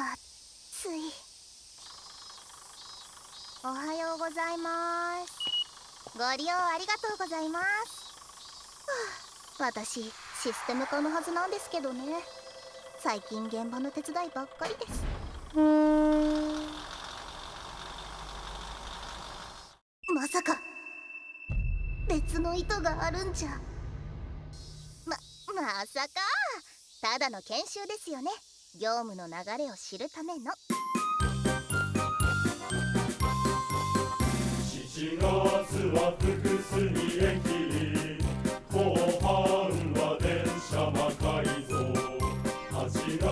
暑い。おはようございます。ご利用ありがとうございます、はあ、私システム化のはずなんですけどね。最近現場の手伝いばっかりです。うんまさか別の意図があるんじゃ。ままさか。ただの研修ですよね。業務の流れを知るための。7月は複数に。延期後半は電車魔改造。8月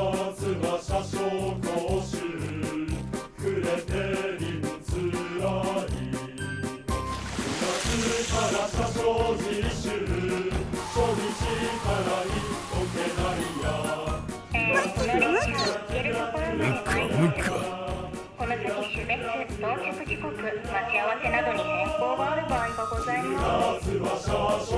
は車掌。到着時刻待ち合わせなどに変更がある場合がございます。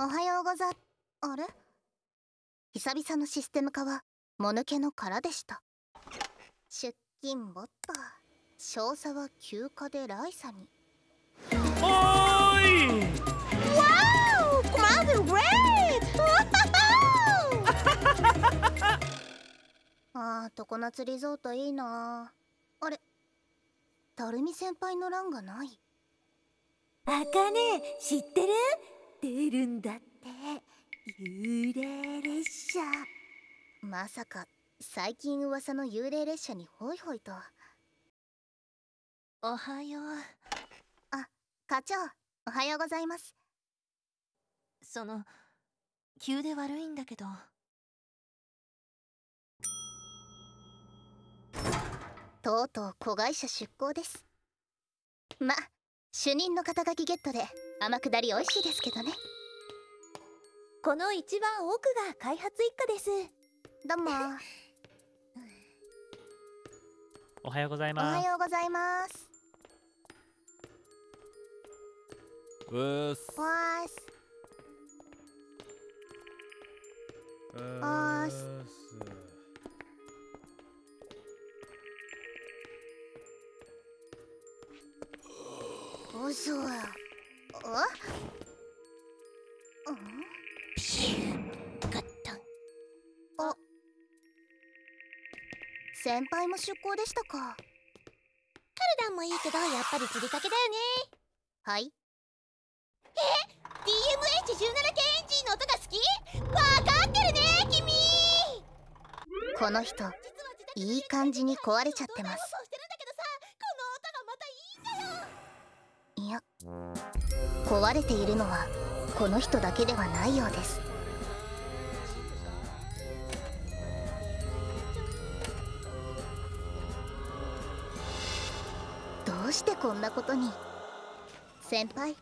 おはようござあれ？久々のシステム化はもぬけの殻でした。出勤ボット。少佐は休暇でライサに。おーい！わーコマンドグレートあー常夏リゾートいいな。あれ？たるみ先輩の欄がない。あかね知ってる？出るんだって。幽霊列車。まさか最近噂の幽霊列車にホイホイと。おはよう。あ課長おはようございます。その急で悪いんだけど。とうとう子会社出向です。ま主任の肩書きゲットで天下り美味しいですけどね。この一番奥が開発一課です。どうも。おはようございおます。はようございます。うーすわーすうーすおそや。あうん。ピシュガッタンあ先輩も出向でしたか。カルダンもいいけどやっぱり釣りかけだよね。はい。DMH17 系エンジンの音が好き？わかってるね君。この人いい感じに壊れちゃってます壊れているのはこの人だけではないようです。どうしてこんなことに？先輩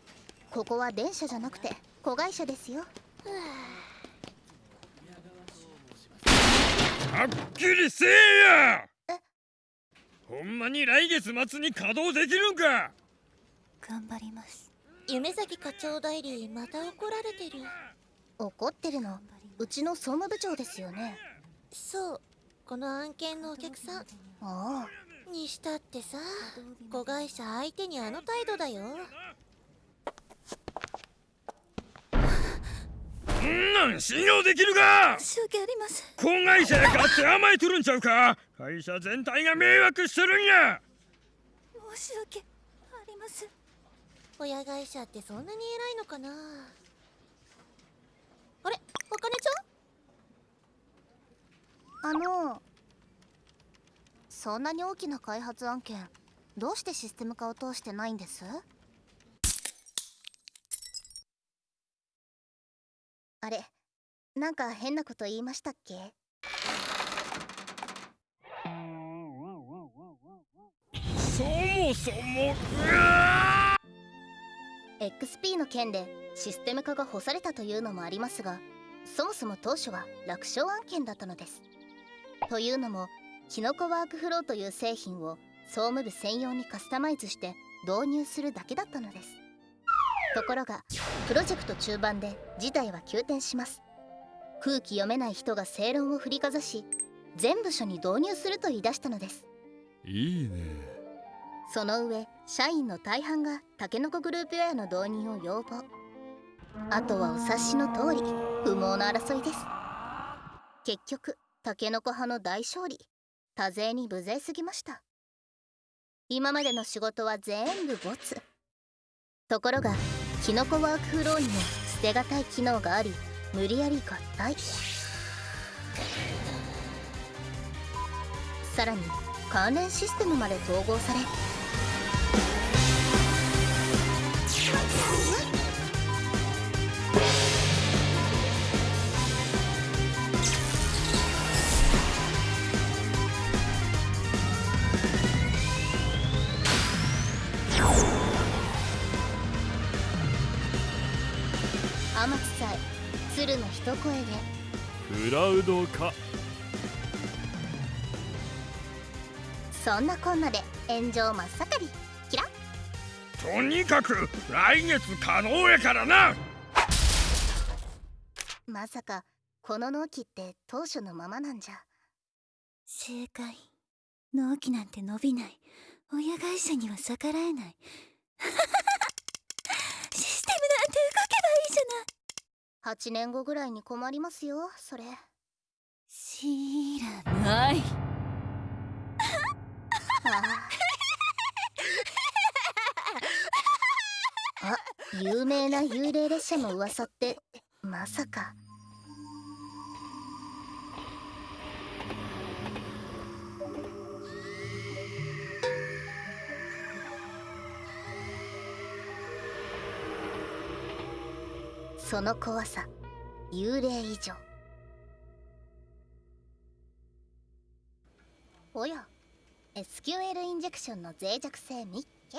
ここは電車じゃなくて子会社ですよ。はっきりせえや！え？ほんまに来月末に稼働できるんか？頑張ります夢咲課長代理また怒られてる。怒ってるの？うちの総務部長ですよね。そう。この案件のお客さん。ああ。にしたってさ子会社相手にあの態度だよ。んなん信用できるか？申し訳ありません。子会社やかって甘えとるんちゃうか？会社全体が迷惑してるんや。申し訳ありません親会社ってそんなに偉いのかな？あれ？あかねちゃん？あのそんなに大きな開発案件どうしてシステム化を通してないんです？あれなんか変なこと言いましたっけ？そもそもうわ XP の件でシステム化が干されたというのもありますがそもそも当初は楽勝案件だったのです。というのもキノコワークフローという製品を総務部専用にカスタマイズして導入するだけだったのです。ところがプロジェクト中盤で事態は急転します。空気読めない人が正論を振りかざし全部署に導入すると言い出したのです。いいね。その上社員の大半がタケノコグループウェアの導入を要望。あとはお察しの通り不毛な争いです。結局タケノコ派の大勝利。多勢に無勢すぎました。今までの仕事は全部ボツ。ところがキノコワークフローにも捨てがたい機能があり無理やり合体。さらに関連システムまで統合され天地さえ鶴の一声で。クラウド化そんなこんなで炎上真っ盛りとにかく来月可能やからな。まさかこの納期って当初のままなんじゃ。正解。納期なんて伸びない。親会社には逆らえない。システムなんて動けばいいじゃない。8年後ぐらいに困りますよそれ。知らない。あ あ有名な幽霊列車の噂ってまさか。その怖さ幽霊以上。おや SQL インジェクションの脆弱性みっけ。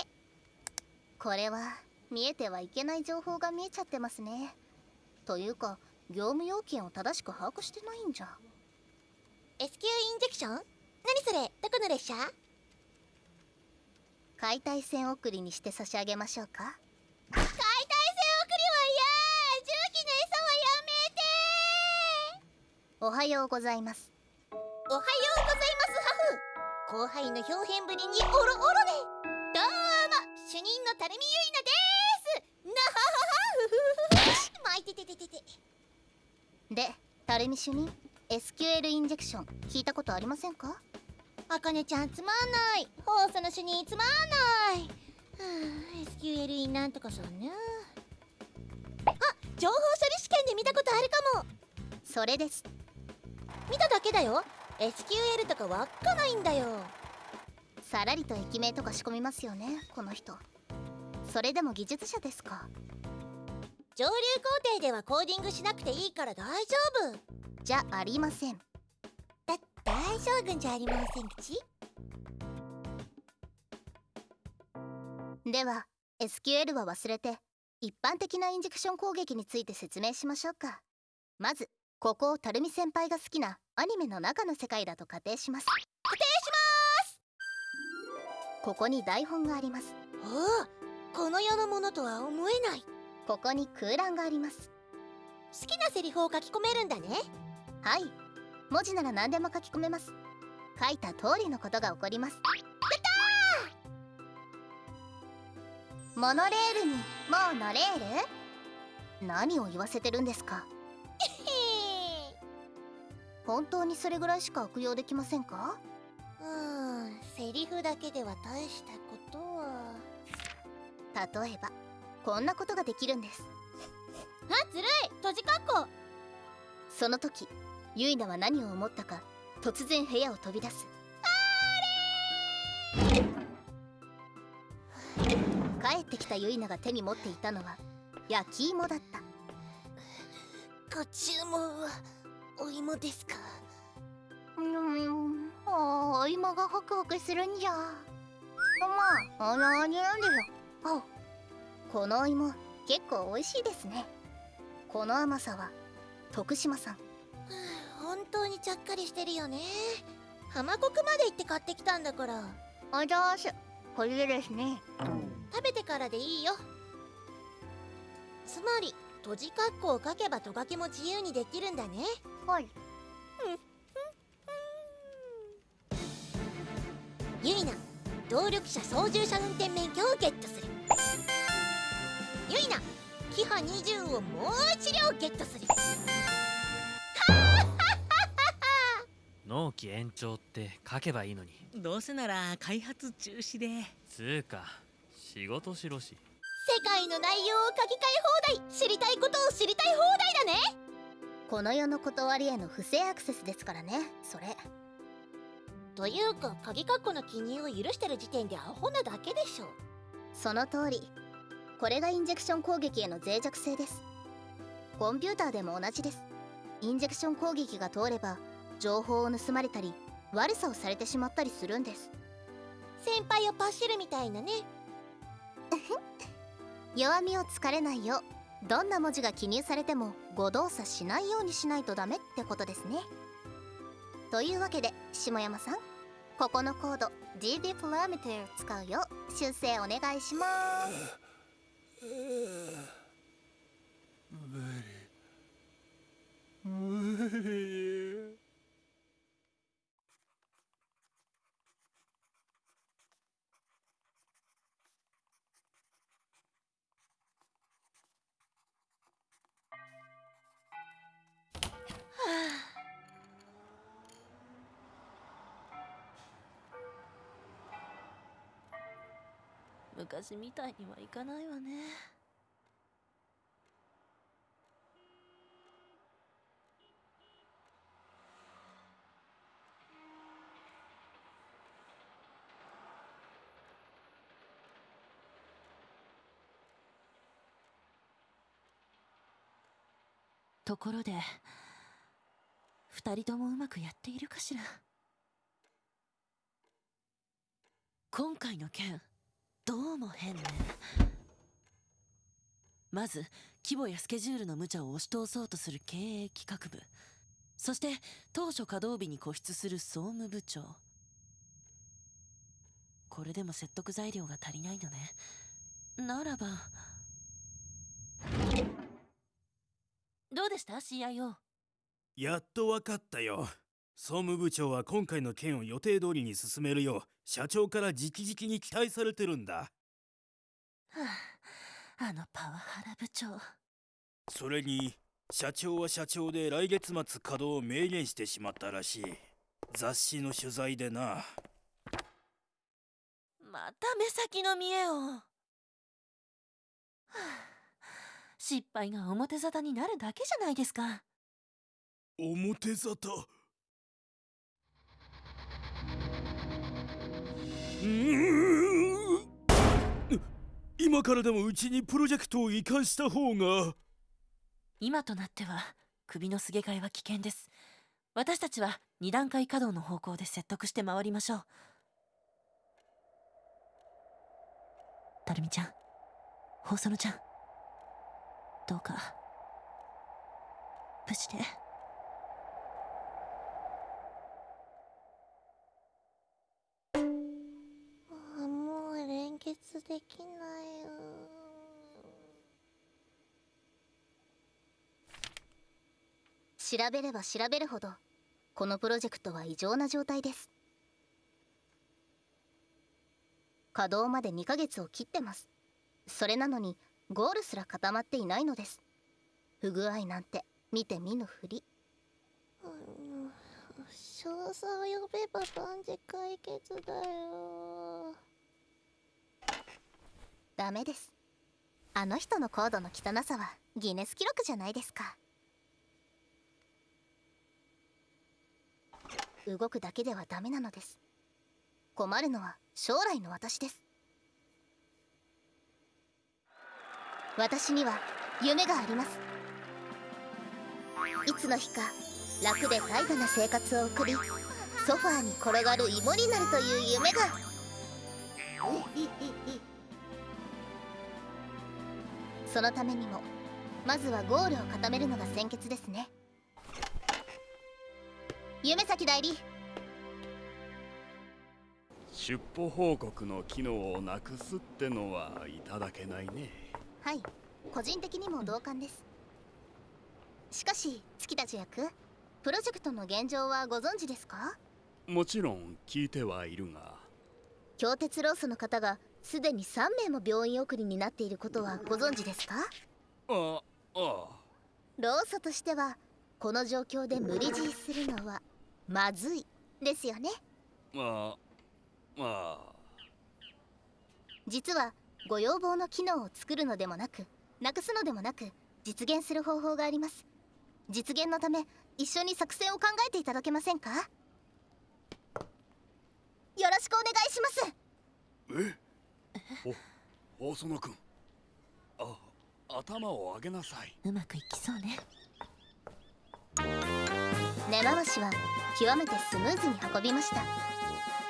これは見えてはいけない情報が見えちゃってますね。というか業務要件を正しく把握してないんじゃ。SQ インジェクション？何それ？どこの列車？解体線送りにして差し上げましょうか。解体線送りは嫌！重機の餌はやめて！おはようございます。おはようございますハフ！後輩の表現ぶりにオロオロでどうも！主任の垂水ゆいなですなはははふふふまいてててててでタルミ主任 SQL インジェクション聞いたことありませんか？あかねちゃんつまんない。放送の主任つまんない。はあ SQL インなんとかさんね。あ情報処理試験で見たことあるかも。それです。見ただけだよ。SQL とかわっかないんだよ。さらりと駅名とか仕込みますよねこの人。それでも技術者ですか上流工程ではコーディングしなくていいから大丈夫。じゃありません。だ大将軍じゃありません口？では SQL は忘れて一般的なインジェクション攻撃について説明しましょうか。まずここをタルミ先輩が好きなアニメの中の世界だと仮定します。固定しここに台本がありますます。おおこの世のものとは思えないここに空欄があります。好きなセリフを書き込めるんだね。はい。文字なら何でも書き込めます。書いた通りのことが起こります。モノレールにもう乗れる？何を言わせてるんですか？へ 本当にそれぐらいしか悪用できませんか？えうん。セリフだけでは大したことは。例えばこんなことができるんです。あずるい。閉じかっこその時ユイナは何を思ったか突然部屋を飛び出す。帰ってきたユイナが手に持っていたのは焼き芋だった。ご注文はお芋ですか？うんああ芋がホクホクするんじゃ。まああの味なんでよ。あこのお芋結構美味しいですね。この甘さは徳島さん。本当にちゃっかりしてるよね。浜国まで行って買ってきたんだから。あざーすこれでですね。食べてからでいいよ。つまり閉じかっこを書けばトカゲも自由にできるんだね。はい。ユイナ動力車操縦者運転免許をゲットするユイナキハ20をもう一両ゲットする納期延長って書けばいいのに。どうせなら開発中止で。つうか仕事しろし。世界の内容を書き換え放題。知りたいことを知りたい放題だね。この世の断りへの不正アクセスですからね。それ。というか鍵括弧の記入を許してる時点でアホなだけでしょ。その通りこれがインジェクション攻撃への脆弱性です。コンピューターでも同じです。インジェクション攻撃が通れば情報を盗まれたり悪さをされてしまったりするんです。先輩をパシるみたいなね。弱みをつかれないようどんな文字が記入されても誤動作しないようにしないとダメってことですね。というわけで下山さんここのコード GB プラメテを使うよう修正お願いします無理昔みたいにはいかないわね。ところで二人ともうまくやっているかしら？今回の件。どうも変ね。まず規模やスケジュールの無茶を押し通そうとする経営企画部。そして当初稼働日に固執する総務部長。これでも説得材料が足りないのね。ならば。どうでした？CIO やっとわかったよ。総務部長は今回の件を予定通りに進めるよう社長から直々に期待されてるんだ。はあ、あのパワハラ部長。それに社長は社長で来月末稼働を明言してしまったらしい。雑誌の取材でな。また目先の見栄を、はあ、失敗が表沙汰になるだけじゃないですか。表沙汰？今からでもうちにプロジェクトを移管した方が。今となっては首のすげ替えは危険です。私たちは二段階稼働の方向で説得して回りましょう。たるみちゃん細野ちゃん。どうか無事で。スできないよ。調べれば調べるほどこのプロジェクトは異常な状態です。稼働まで2ヶ月を切ってます。それなのにゴールすら固まっていないのです。不具合なんて見て見ぬふり。少佐を呼べば万事解決だよ。ダメです。あの人のコードの汚さはギネス記録じゃないですか。動くだけではダメなのです。困るのは将来の私です。私には夢があります。いつの日か楽で怠惰な生活を送りソファーに転がる芋になるという夢が。そのためにもまずはゴールを固めるのが先決ですね。夢咲代理。出歩報告の機能をなくすってのはいただけないね。はい。個人的にも同感です。しかし月田主役プロジェクトの現状はご存知ですか？もちろん聞いてはいるが。京鉄労組の方がすでに3名も病院送りになっていることはご存知ですか？ああ。労組としてはこの状況で無理強いするのはまずいですよね。まあまあ。実はご要望の機能を作るのでもなくなくすのでもなく実現する方法があります。実現のため一緒に作戦を考えていただけませんか？よろしくお願いします。え？お細野君あ頭を上げなさい。うまくいきそうね。根回しは極めてスムーズに運びました。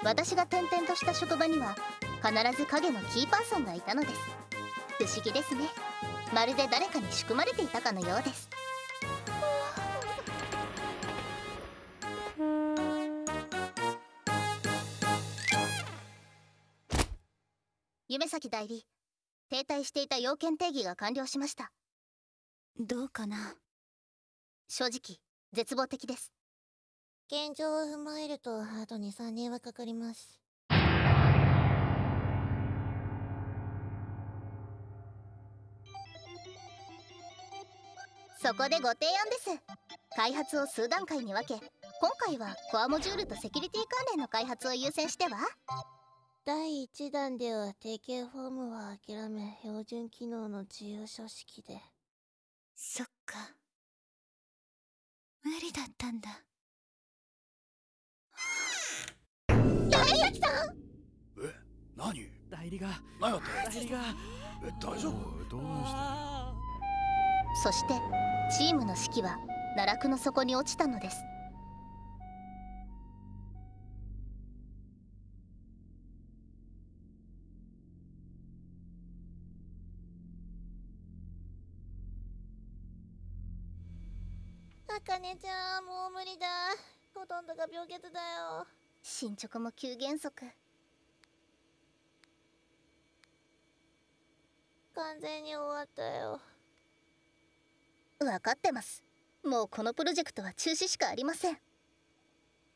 私が転々とした職場には必ず影のキーパーソンがいたのです。不思議ですね。まるで誰かに仕組まれていたかのようです。夢咲代理停滞していた要件定義が完了しました。どうかな？正直絶望的です。現状を踏まえるとあと23年はかかります。そこでご提案です。開発を数段階に分け今回はコアモジュールとセキュリティ関連の開発を優先しては？第1弾では定型フォームは諦め標準機能の自由書式で。そっか。無理だったんだ。大崎さん！え？何？代理が。何やって？代理が。え大丈夫？どうそしてチームの士気は奈落の底に落ちたのですねちゃんもう無理だ。ほとんどが病欠だよ。進捗も急減速。完全に終わったよ。分かってます。もうこのプロジェクトは中止しかありません。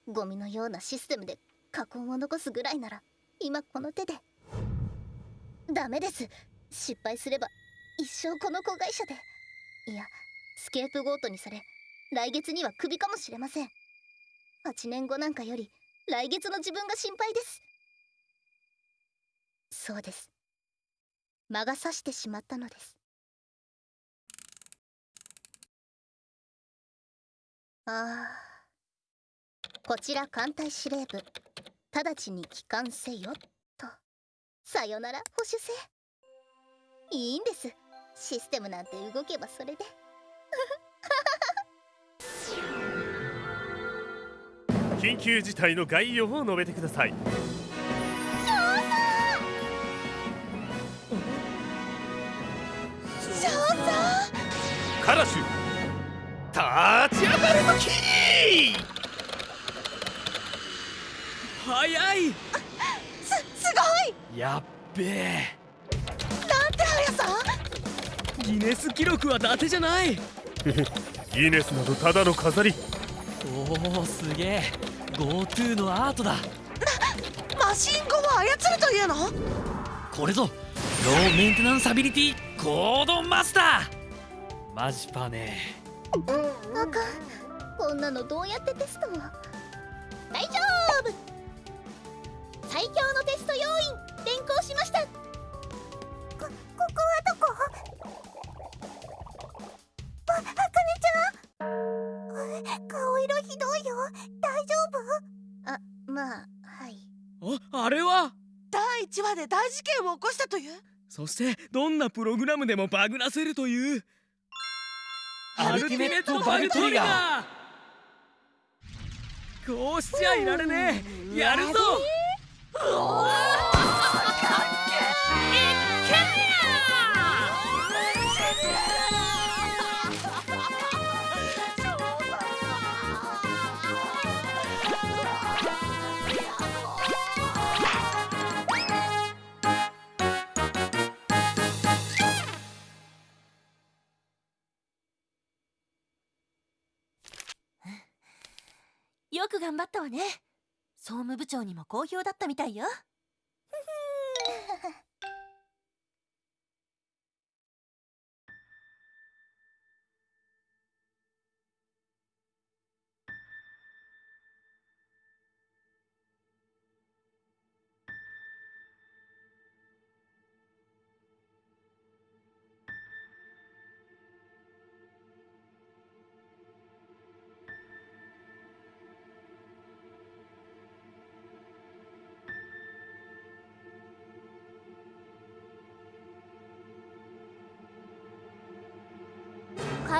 ゴミのようなシステムで禍根を残すぐらいなら今この手で。ダメです。失敗すれば一生この子会社で。いやスケープゴートにされ来月にはクビかもしれません。8年後なんかより来月の自分が心配です。そうです。魔が差してしまったのです。ああ。こちら艦隊司令部。直ちに帰還せよ。と。さよなら保守性いいんです。システムなんて動けばそれで。緊急事態の概要を述べてください。少佐。カラシュ立ち上がる時。早い。すすごい。やっべえ。なんて速さギネス記録は伊達じゃない。ギネスなどただの飾り。おおすげえ GoTo のアートだ。マシンゴを操るというの？これぞローメンテナンスアビリティコードマスター。マジパね。あかんこんなのどうやってテスト？を大丈夫！最強のテスト要員転校しました。こここはどこ？顔色ひどいよ。大丈夫？あまあはい。ああれは？第1話で大事件を起こしたという？そしてどんなプログラムでもバグらせるという。アルティメットバグトリガー。こうしちゃいられねえ。やるぞ。よく頑張ったわね。総務部長にも好評だったみたいよ。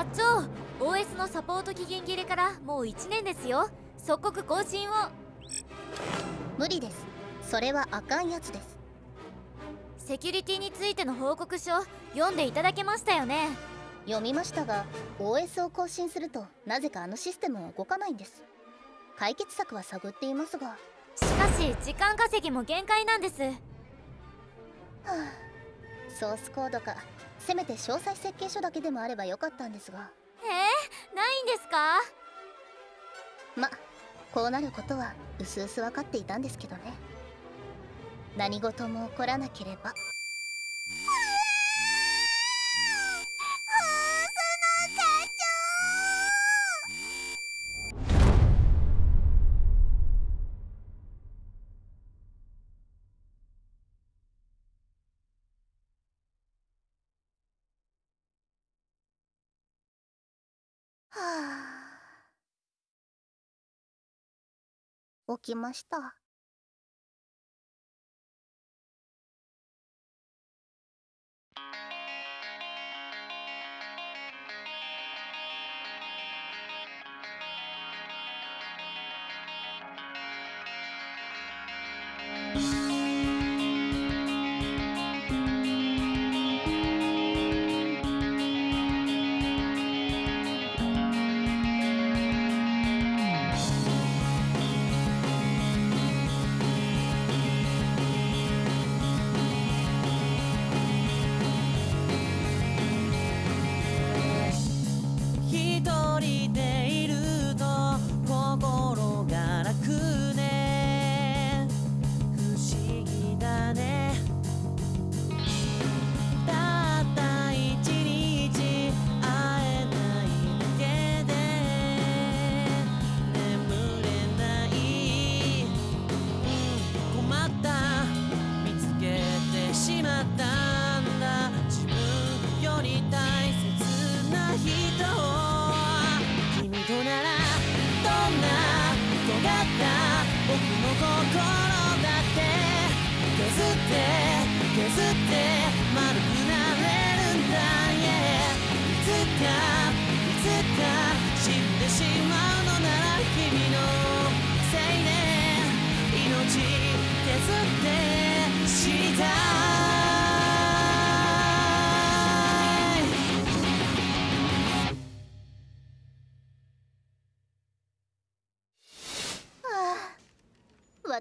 課長 OS のサポート期限切れからもう1年ですよ。即刻更新を。無理です。それはあかんやつです。セキュリティについての報告書読んでいただけましたよね。読みましたが OS を更新するとなぜかあのシステムは動かないんです。解決策は探っていますが。はしかし時間稼ぎも限界なんです。あソースコードかせめて詳細設計書だけでもあればよかったんですが。えー、ないんですか？まこうなることはうすうす分かっていたんですけどね。何事も起こらなければ起きました。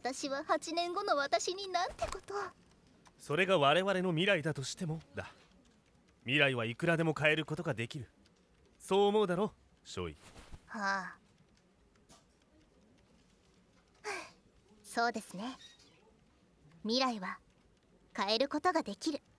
私は8年後の私になんてこと。それが我々の未来だとしてもだ。未来はいくらでも変えることができる。そう思うだろうはあ。そうですね。未来は変えることができる「